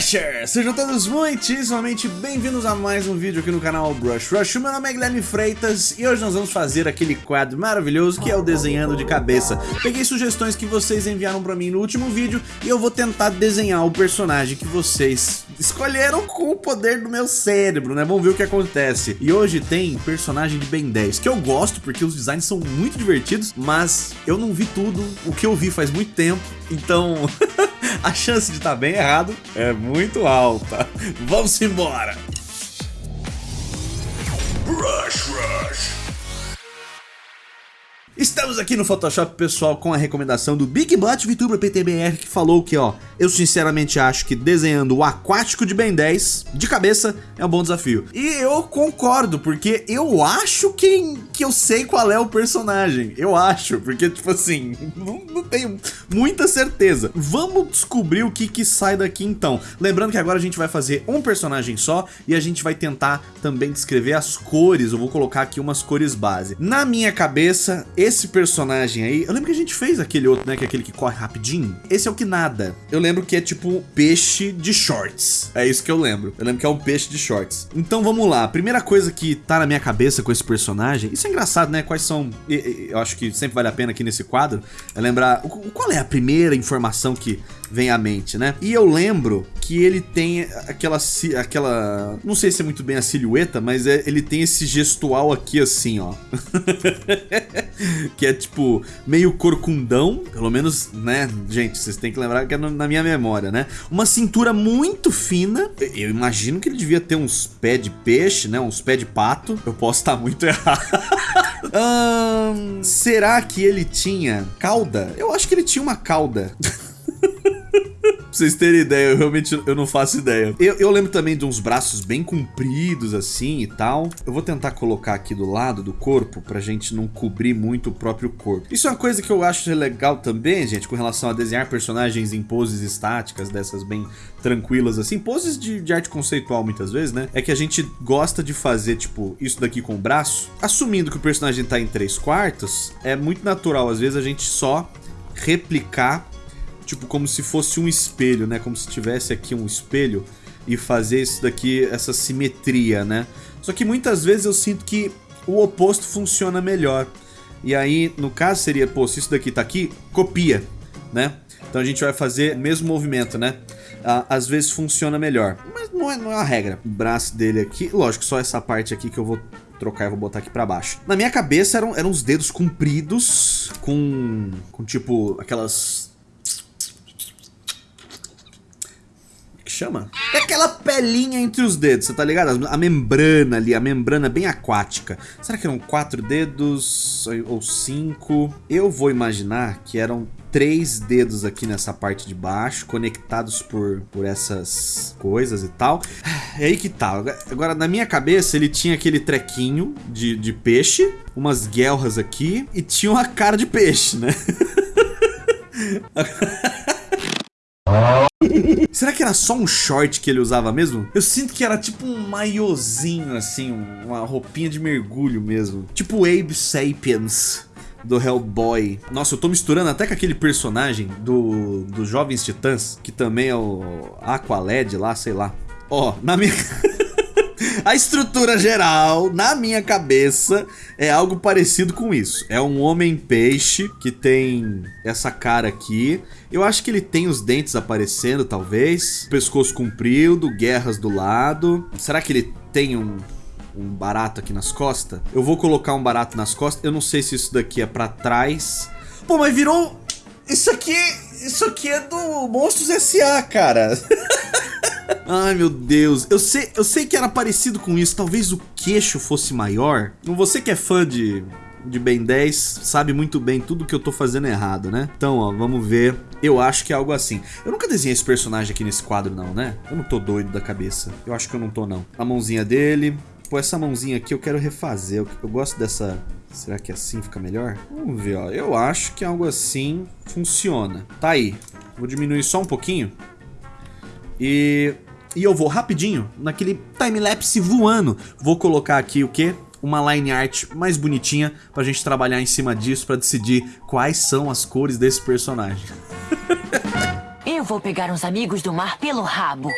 Brusher! Sejam todos muitíssimamente bem-vindos a mais um vídeo aqui no canal Brush Rush. Meu nome é Guilherme Freitas e hoje nós vamos fazer aquele quadro maravilhoso que é o Desenhando de Cabeça. Peguei sugestões que vocês enviaram pra mim no último vídeo e eu vou tentar desenhar o personagem que vocês escolheram com o poder do meu cérebro, né? Vamos ver o que acontece. E hoje tem personagem de Ben 10, que eu gosto porque os designs são muito divertidos, mas eu não vi tudo, o que eu vi faz muito tempo, então... a chance de estar tá bem errado é muito alta. Vamos embora! Rush, rush. Estamos aqui no Photoshop, pessoal, com a recomendação do Big Butt VTuber PTBR, que falou que, ó, eu sinceramente acho que desenhando o aquático de Ben 10, de cabeça, é um bom desafio. E eu concordo, porque eu acho que, que eu sei qual é o personagem. Eu acho, porque, tipo assim, não, não tenho muita certeza. Vamos descobrir o que que sai daqui, então. Lembrando que agora a gente vai fazer um personagem só, e a gente vai tentar também descrever as cores. Eu vou colocar aqui umas cores base. Na minha cabeça, esse personagem aí, eu lembro que a gente fez aquele outro, né, que é aquele que corre rapidinho. Esse é o que nada. Eu lembro que é tipo peixe de shorts. É isso que eu lembro. Eu lembro que é um peixe de shorts. Então vamos lá. A primeira coisa que tá na minha cabeça com esse personagem, isso é engraçado, né? Quais são, eu acho que sempre vale a pena aqui nesse quadro, é lembrar qual é a primeira informação que vem à mente, né? E eu lembro que ele tem aquela, aquela, não sei se é muito bem a silhueta, mas é, ele tem esse gestual aqui assim, ó. que é tipo, meio corcundão, pelo menos, né, gente, vocês têm que lembrar que é na minha memória, né? Uma cintura muito fina, eu imagino que ele devia ter uns pés de peixe, né, uns pés de pato, eu posso estar muito errado. será que ele tinha cauda? Eu acho que ele tinha uma cauda. Vocês terem ideia, eu realmente eu não faço ideia. Eu, eu, lembro também de uns braços bem compridos assim e tal. Eu vou tentar colocar aqui do lado do corpo pra gente não cobrir muito o próprio corpo. Isso é uma coisa que eu acho legal também, gente, com relação a desenhar personagens em poses estáticas, dessas bem tranquilas assim. Poses de, de arte conceitual muitas vezes, né? É que a gente gosta de fazer, tipo, isso daqui com o braço. Assumindo que o personagem tá em 3 quartos, é muito natural às vezes a gente só replicar tipo como se fosse um espelho, né? Como se tivesse aqui um espelho e fazer isso daqui, essa simetria, né? Só que muitas vezes eu sinto que o oposto funciona melhor. E aí, no caso seria, pô, se isso daqui tá aqui, copia, né? Então a gente vai fazer o mesmo movimento, né? Às vezes funciona melhor, mas não é, não é a regra. O braço dele aqui, lógico, só essa parte aqui que eu vou trocar e vou botar aqui pra baixo. Na minha cabeça eram, eram os dedos compridos, com, com tipo aquelas chama? É aquela pelinha entre os dedos, você tá ligado? A membrana ali, a membrana bem aquática. Será que eram quatro dedos ou cinco? Eu vou imaginar que eram três dedos aqui nessa parte de baixo, conectados por, por essas coisas e tal. É aí que tá. Agora, na minha cabeça, ele tinha aquele trequinho de, de peixe, umas guelras aqui, e tinha uma cara de peixe, né? Será que era só um short que ele usava mesmo? Eu sinto que era tipo um maiozinho, assim, uma roupinha de mergulho mesmo. Tipo Abe Sapiens do Hellboy. Nossa, eu tô misturando até com aquele personagem do, do Jovens Titãs, que também é o Aqualed lá, sei lá. Ó, oh, na minha... A estrutura geral, na minha cabeça, é algo parecido com isso. É um homem-peixe que tem essa cara aqui. Eu acho que ele tem os dentes aparecendo, talvez. Pescoço comprido, guerras do lado. Será que ele tem um, um barato aqui nas costas? Eu vou colocar um barato nas costas. Eu não sei se isso daqui é pra trás. Pô, mas virou... Isso aqui... Isso aqui é do Monstros S.A., cara. Ai, meu Deus. Eu sei, eu sei que era parecido com isso. Talvez o queixo fosse maior. Você que é fã de, de Ben 10 sabe muito bem tudo que eu tô fazendo errado, né? Então, ó, vamos ver. Eu acho que é algo assim. Eu nunca desenhei esse personagem aqui nesse quadro, não, né? Eu não tô doido da cabeça. Eu acho que eu não tô, não. A mãozinha dele. Pô, essa mãozinha aqui eu quero refazer. Eu, eu gosto dessa... Será que assim fica melhor? Vamos ver, ó. Eu acho que algo assim funciona. Tá aí. Vou diminuir só um pouquinho. E, e eu vou rapidinho naquele time-lapse voando. Vou colocar aqui o que? Uma line art mais bonitinha pra gente trabalhar em cima disso pra decidir quais são as cores desse personagem. eu vou pegar uns amigos do mar pelo rabo.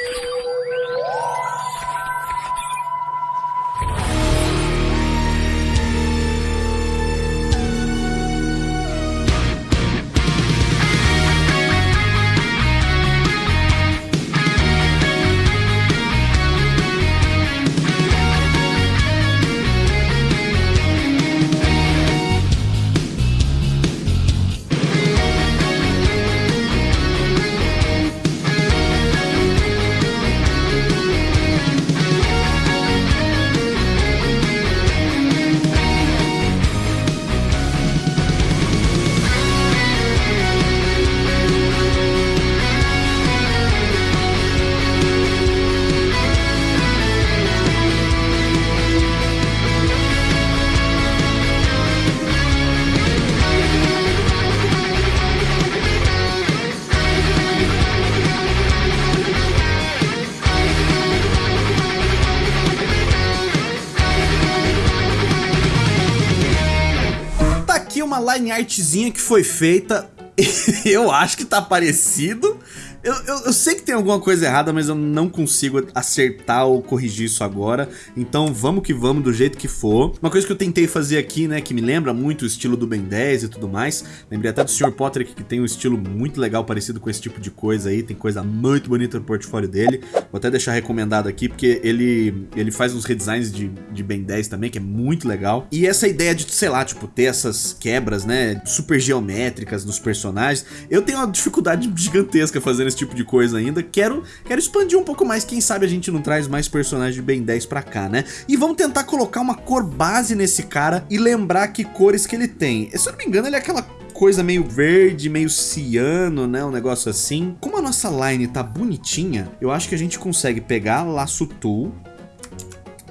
Uma line artzinha que foi feita. eu acho que tá parecido. Eu, eu, eu, sei que tem alguma coisa errada, mas eu não consigo acertar ou corrigir isso agora. Então vamos que vamos do jeito que for. Uma coisa que eu tentei fazer aqui, né, que me lembra muito o estilo do Ben 10 e tudo mais. Lembrei até do Sr. Potter que tem um estilo muito legal, parecido com esse tipo de coisa aí. Tem coisa muito bonita no portfólio dele. Vou até deixar recomendado aqui, porque ele, ele faz uns redesigns de, de Ben 10 também, que é muito legal. E essa ideia de, sei lá, tipo, ter essas quebras, né, super geométricas nos personagens. Eu tenho uma dificuldade gigantesca fazendo esse tipo de coisa ainda. Quero, quero expandir um pouco mais, quem sabe a gente não traz mais personagens de Ben 10 pra cá, né? E vamos tentar colocar uma cor base nesse cara e lembrar que cores que ele tem. Se eu não me engano, ele é aquela coisa meio verde, meio ciano, né? Um negócio assim. Como a nossa line tá bonitinha, eu acho que a gente consegue pegar laço tool,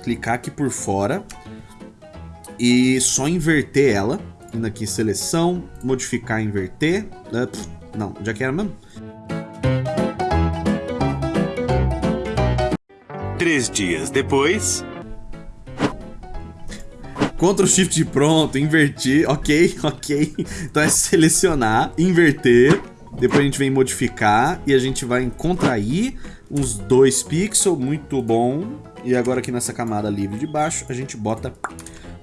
clicar aqui por fora e só inverter ela. Indo aqui em seleção, modificar, inverter. Uh, não, já que era mesmo. Três dias depois... Ctrl Shift pronto, invertir, ok, ok. Então é selecionar, inverter, depois a gente vem modificar e a gente vai contrair uns dois pixels, muito bom. E agora aqui nessa camada livre de baixo a gente bota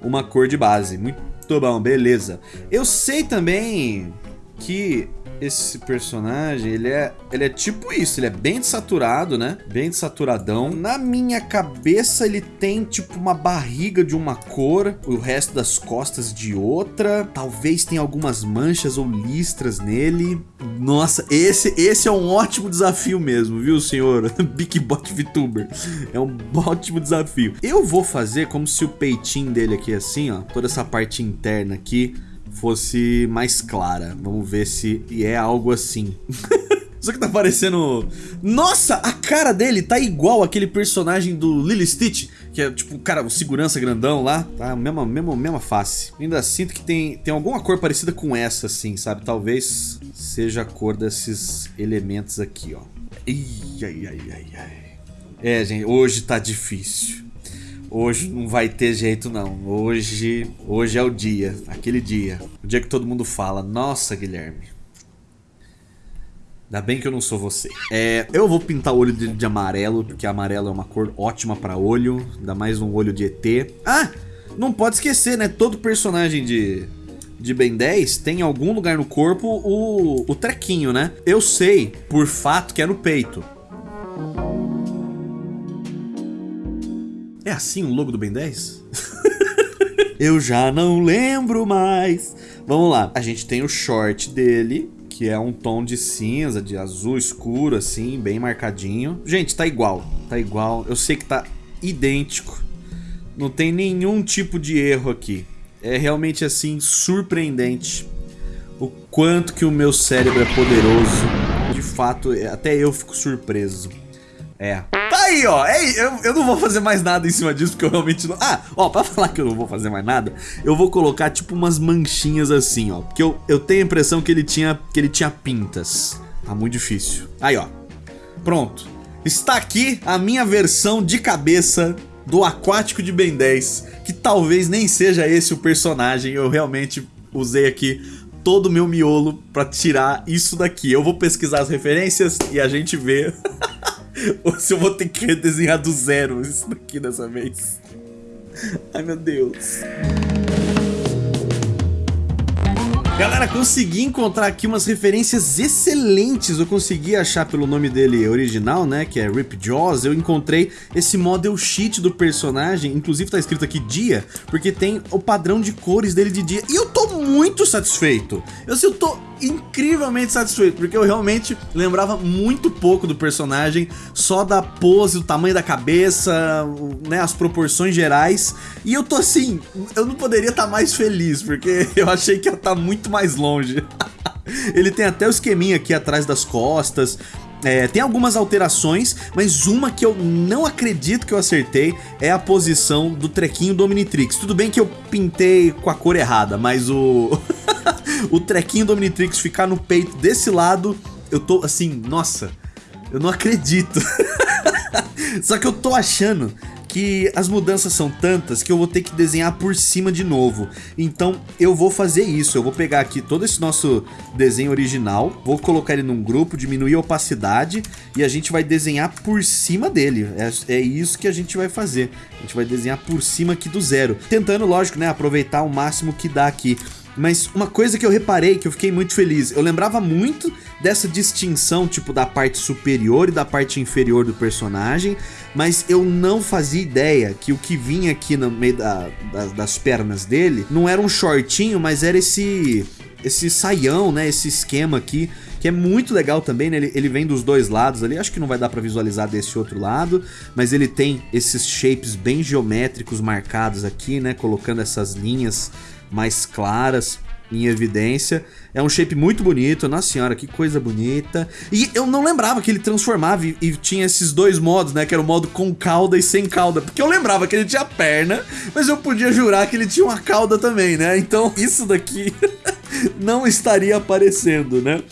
uma cor de base, muito bom, beleza. Eu sei também que esse personagem, ele é, ele é tipo isso, ele é bem desaturado, né? Bem desaturadão. Na minha cabeça, ele tem tipo uma barriga de uma cor, o resto das costas de outra. Talvez tenha algumas manchas ou listras nele. Nossa, esse, esse é um ótimo desafio mesmo, viu, senhor? Big Bot VTuber. É um ótimo desafio. Eu vou fazer como se o peitinho dele aqui assim, ó, toda essa parte interna aqui, fosse mais clara. Vamos ver se é algo assim. Só que tá parecendo... Nossa, a cara dele tá igual aquele personagem do Lily Stitch, que é tipo, cara, o segurança grandão lá, tá? Mesma, mesma, mesma face. Ainda sinto que tem, tem alguma cor parecida com essa, assim, sabe? Talvez seja a cor desses elementos aqui, ó. Ih, ai, ai, ai, ai. É, gente, hoje tá difícil. Hoje não vai ter jeito não. Hoje, hoje é o dia, aquele dia. O dia que todo mundo fala, nossa Guilherme. Ainda bem que eu não sou você. É, eu vou pintar o olho dele de amarelo, porque amarelo é uma cor ótima pra olho. Ainda mais um olho de ET. Ah, não pode esquecer, né? Todo personagem de, de Ben 10 tem em algum lugar no corpo o, o trequinho, né? Eu sei, por fato, que é no peito. Assim o logo do Ben 10? Eu já não lembro mais. Vamos lá. A gente tem o short dele, que é um tom de cinza, de azul escuro, assim, bem marcadinho. Gente, tá igual. Tá igual. Eu sei que tá idêntico. Não tem nenhum tipo de erro aqui. É realmente, assim, surpreendente o quanto que o meu cérebro é poderoso. De fato, até eu fico surpreso. É. Tá aí, ó. É, eu, eu não vou fazer mais nada em cima disso, porque eu realmente não... Ah, ó, pra falar que eu não vou fazer mais nada, eu vou colocar tipo umas manchinhas assim, ó. Porque eu, eu tenho a impressão que ele tinha, que ele tinha pintas. Tá muito difícil. Aí, ó. Pronto. Está aqui a minha versão de cabeça do Aquático de Ben 10, que talvez nem seja esse o personagem, eu realmente usei aqui todo o meu miolo pra tirar isso daqui. Eu vou pesquisar as referências e a gente vê ou se eu vou ter que redesenhar do zero isso daqui dessa vez. Ai, meu Deus. Galera, consegui encontrar aqui umas referências excelentes. Eu consegui achar pelo nome dele original, né? Que é Rip Jaws. Eu encontrei esse model sheet do personagem. Inclusive tá escrito aqui dia, porque tem o padrão de cores dele de dia. E eu tô muito satisfeito. Eu, assim, eu tô incrivelmente satisfeito, porque eu realmente lembrava muito pouco do personagem, só da pose, o tamanho da cabeça, né, as proporções gerais, e eu tô assim, eu não poderia estar tá mais feliz, porque eu achei que ia estar tá muito mais longe. Ele tem até o esqueminha aqui atrás das costas, é, tem algumas alterações, mas uma que eu não acredito que eu acertei é a posição do trequinho do Omnitrix. Tudo bem que eu pintei com a cor errada, mas o... o trequinho do Omnitrix ficar no peito desse lado, eu tô assim, nossa, eu não acredito. Só que eu tô achando que as mudanças são tantas que eu vou ter que desenhar por cima de novo. Então eu vou fazer isso, eu vou pegar aqui todo esse nosso desenho original, vou colocar ele num grupo, diminuir a opacidade e a gente vai desenhar por cima dele. É, é isso que a gente vai fazer. A gente vai desenhar por cima aqui do zero. Tentando, lógico, né, aproveitar o máximo que dá aqui. Mas uma coisa que eu reparei, que eu fiquei muito feliz, eu lembrava muito dessa distinção, tipo, da parte superior e da parte inferior do personagem, mas eu não fazia ideia que o que vinha aqui no meio da, da, das pernas dele não era um shortinho, mas era esse esse saião, né, esse esquema aqui, que é muito legal também, né, ele, ele vem dos dois lados ali, acho que não vai dar pra visualizar desse outro lado, mas ele tem esses shapes bem geométricos marcados aqui, né, colocando essas linhas mais claras em evidência. É um shape muito bonito, nossa senhora, que coisa bonita. E eu não lembrava que ele transformava e, e, tinha esses dois modos, né? Que era o modo com cauda e sem cauda. Porque eu lembrava que ele tinha perna, mas eu podia jurar que ele tinha uma cauda também, né? Então isso daqui não estaria aparecendo, né?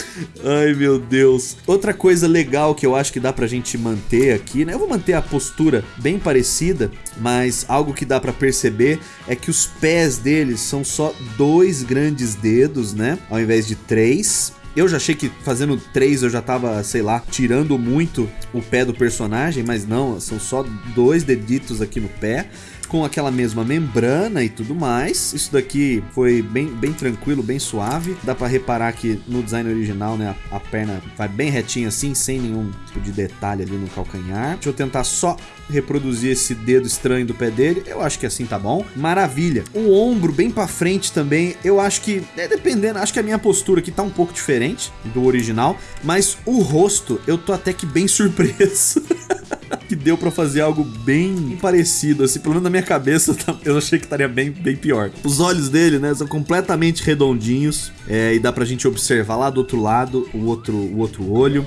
Ai, meu Deus. Outra coisa legal que eu acho que dá pra gente manter aqui, né? Eu vou manter a postura bem parecida, mas algo que dá pra perceber é que os pés deles são só dois grandes dedos, né? Ao invés de três. Eu já achei que fazendo três eu já tava, sei lá, tirando muito o pé do personagem, mas não, são só dois deditos aqui no pé com aquela mesma membrana e tudo mais. Isso daqui foi bem, bem tranquilo, bem suave. Dá pra reparar que no design original, né, a, a perna vai bem retinha assim, sem nenhum tipo de detalhe ali no calcanhar. Deixa eu tentar só reproduzir esse dedo estranho do pé dele. Eu acho que assim tá bom. Maravilha. O ombro bem pra frente também, eu acho que, é, dependendo, acho que a minha postura aqui tá um pouco diferente do original, mas o rosto eu tô até que bem surpreso. que deu pra fazer algo bem parecido, assim, pelo menos na minha cabeça eu achei que estaria bem, bem pior. Os olhos dele, né, são completamente redondinhos, é, e dá pra gente observar lá do outro lado o outro, o outro olho.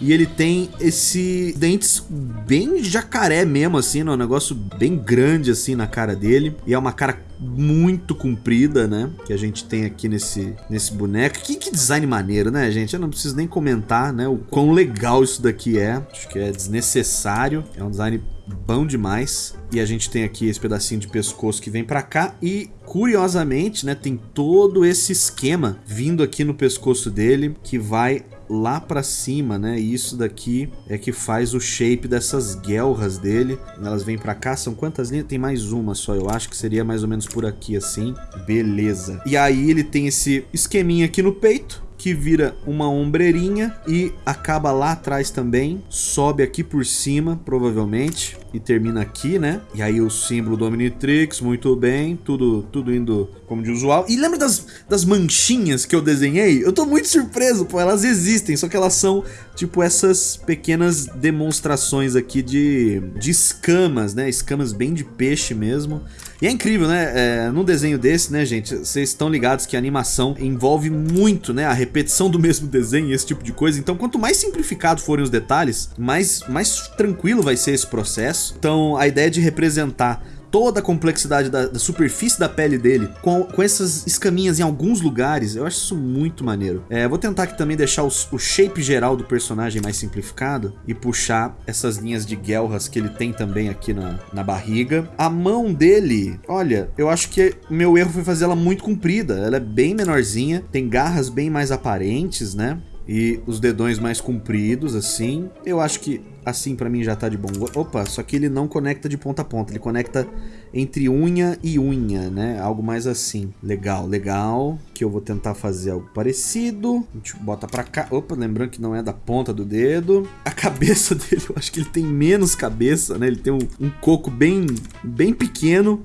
E ele tem esse dentes bem jacaré mesmo, assim, né? um negócio bem grande, assim, na cara dele. E é uma cara muito comprida, né? Que a gente tem aqui nesse, nesse boneco. Que, que design maneiro, né, gente? Eu não preciso nem comentar, né? O quão legal isso daqui é. Acho que é desnecessário. É um design bom demais. E a gente tem aqui esse pedacinho de pescoço que vem pra cá e, curiosamente, né, tem todo esse esquema vindo aqui no pescoço dele que vai lá pra cima, né? E isso daqui é que faz o shape dessas guelras dele. Elas vêm pra cá, são quantas linhas? Tem mais uma só, eu acho que seria mais ou menos por aqui assim. Beleza. E aí ele tem esse esqueminha aqui no peito, que vira uma ombreirinha e acaba lá atrás também, sobe aqui por cima, provavelmente, e termina aqui, né? E aí o símbolo do Omnitrix, muito bem, tudo, tudo indo como de usual. E lembra das, das manchinhas que eu desenhei? Eu tô muito surpreso, pô, elas existem, só que elas são tipo essas pequenas demonstrações aqui de, de escamas, né? Escamas bem de peixe mesmo. E é incrível, né? É, num desenho desse, né, gente? Vocês estão ligados que a animação envolve muito, né? A repetição do mesmo desenho e esse tipo de coisa. Então, quanto mais simplificado forem os detalhes, mais, mais tranquilo vai ser esse processo. Então, a ideia de representar toda a complexidade da, da superfície da pele dele, com, com essas escaminhas em alguns lugares, eu acho isso muito maneiro. É, vou tentar aqui também deixar os, o shape geral do personagem mais simplificado e puxar essas linhas de guelras que ele tem também aqui na, na barriga. A mão dele, olha, eu acho que meu erro foi fazer ela muito comprida, ela é bem menorzinha, tem garras bem mais aparentes, né? E os dedões mais compridos, assim. Eu acho que assim pra mim já tá de bom Opa, só que ele não conecta de ponta a ponta, ele conecta entre unha e unha, né? Algo mais assim. Legal, legal. Que eu vou tentar fazer algo parecido. A gente bota pra cá. Opa, lembrando que não é da ponta do dedo. A cabeça dele, eu acho que ele tem menos cabeça, né? Ele tem um, um coco bem, bem pequeno.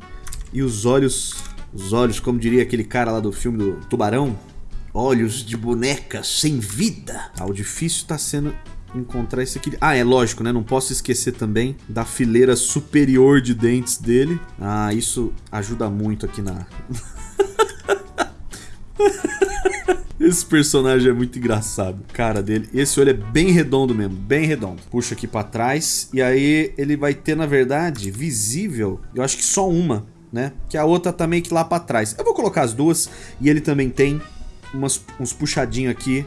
E os olhos, os olhos, como diria aquele cara lá do filme do Tubarão, Olhos de boneca sem vida. Ah, o difícil tá sendo encontrar esse aqui. Ah, é lógico, né? Não posso esquecer também da fileira superior de dentes dele. Ah, isso ajuda muito aqui na... Esse personagem é muito engraçado. Cara dele. Esse olho é bem redondo mesmo. Bem redondo. Puxa aqui pra trás. E aí ele vai ter, na verdade, visível. Eu acho que só uma, né? Que a outra tá meio que lá pra trás. Eu vou colocar as duas. E ele também tem umas, uns puxadinhos aqui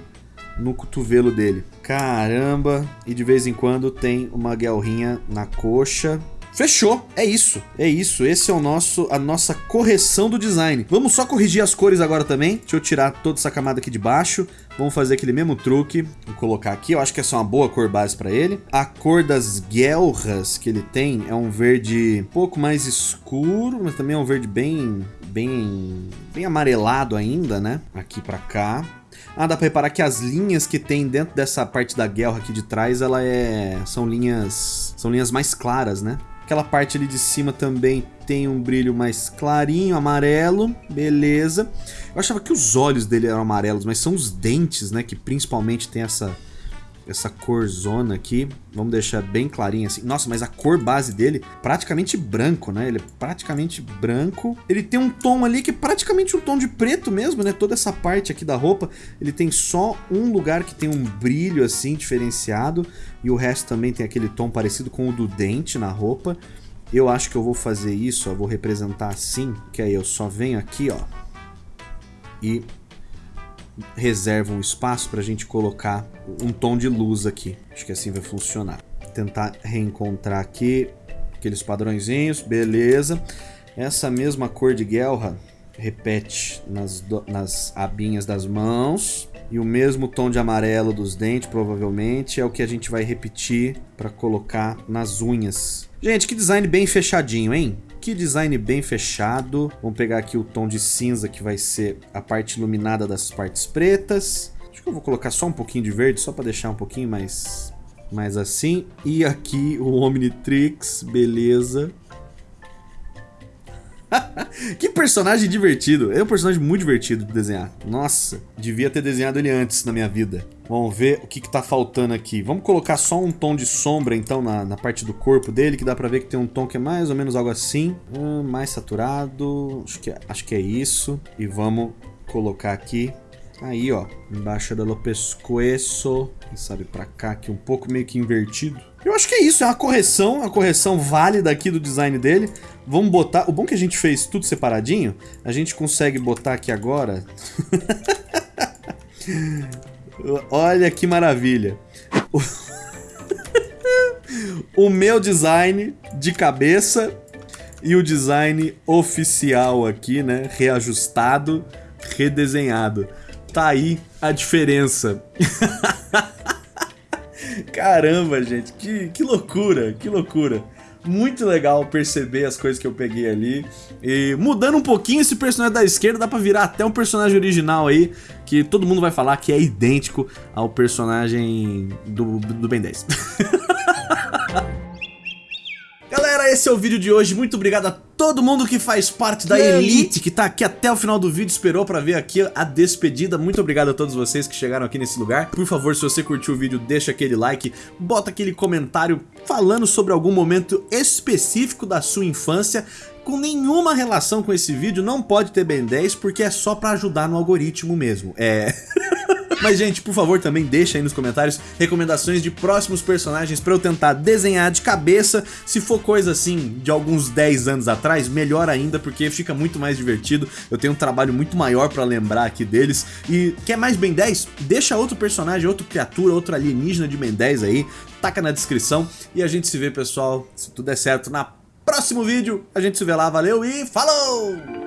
no cotovelo dele. Caramba! E de vez em quando tem uma guelrinha na coxa. Fechou, é isso, é isso, esse é o nosso, a nossa correção do design. Vamos só corrigir as cores agora também, deixa eu tirar toda essa camada aqui de baixo, vamos fazer aquele mesmo truque, vou colocar aqui, eu acho que essa é uma boa cor base para ele. A cor das guelras que ele tem é um verde um pouco mais escuro, mas também é um verde bem, bem, bem amarelado ainda, né? Aqui para cá. Ah, dá pra reparar que as linhas que tem dentro dessa parte da guerra aqui de trás, ela é... São linhas... São linhas mais claras, né? Aquela parte ali de cima também tem um brilho mais clarinho, amarelo, beleza. Eu achava que os olhos dele eram amarelos, mas são os dentes, né, que principalmente tem essa essa cor zona aqui. Vamos deixar bem clarinho assim. Nossa, mas a cor base dele praticamente branco, né? Ele é praticamente branco. Ele tem um tom ali que é praticamente um tom de preto mesmo, né? Toda essa parte aqui da roupa, ele tem só um lugar que tem um brilho assim diferenciado e o resto também tem aquele tom parecido com o do dente na roupa. Eu acho que eu vou fazer isso, eu vou representar assim, que aí eu só venho aqui, ó, e reserva um espaço para a gente colocar um tom de luz aqui. Acho que assim vai funcionar. Tentar reencontrar aqui aqueles padrõezinhos, beleza. Essa mesma cor de guelra repete nas, nas abinhas das mãos. E o mesmo tom de amarelo dos dentes, provavelmente, é o que a gente vai repetir para colocar nas unhas. Gente, que design bem fechadinho, hein? Que design bem fechado. Vamos pegar aqui o tom de cinza que vai ser a parte iluminada das partes pretas. Acho que eu vou colocar só um pouquinho de verde, só para deixar um pouquinho mais, mais assim. E aqui o Omnitrix, beleza. que personagem divertido. É um personagem muito divertido de desenhar. Nossa, devia ter desenhado ele antes na minha vida. Vamos ver o que, que tá faltando aqui. Vamos colocar só um tom de sombra, então, na, na parte do corpo dele, que dá pra ver que tem um tom que é mais ou menos algo assim. Hum, mais saturado. Acho que, é, acho que é isso. E vamos colocar aqui Aí, ó, embaixo do pescoço, quem sabe pra cá, aqui um pouco meio que invertido. Eu acho que é isso, é uma correção, uma correção válida aqui do design dele. Vamos botar... O bom que a gente fez tudo separadinho, a gente consegue botar aqui agora... Olha que maravilha. O... meu design de cabeça e o design oficial aqui, né? Reajustado, redesenhado. Tá aí a diferença. Caramba, gente, que, que loucura, que loucura. Muito legal perceber as coisas que eu peguei ali. E mudando um pouquinho esse personagem da esquerda, dá pra virar até um personagem original aí, que todo mundo vai falar que é idêntico ao personagem do, do Ben 10. Esse é o vídeo de hoje. Muito obrigado a todo mundo que faz parte da Elite, que tá aqui até o final do vídeo, esperou pra ver aqui a despedida. Muito obrigado a todos vocês que chegaram aqui nesse lugar. Por favor, se você curtiu o vídeo, deixa aquele like, bota aquele comentário falando sobre algum momento específico da sua infância com nenhuma relação com esse vídeo, não pode ter Ben 10, porque é só pra ajudar no algoritmo mesmo. É... Mas, gente, por favor, também deixa aí nos comentários recomendações de próximos personagens pra eu tentar desenhar de cabeça. Se for coisa assim de alguns 10 anos atrás, melhor ainda, porque fica muito mais divertido. Eu tenho um trabalho muito maior pra lembrar aqui deles. E quer mais Ben 10? Deixa outro personagem, outra criatura, outro alienígena de Ben 10 aí. Taca na descrição. E a gente se vê, pessoal, se tudo der certo, na próximo vídeo. A gente se vê lá, valeu e falou!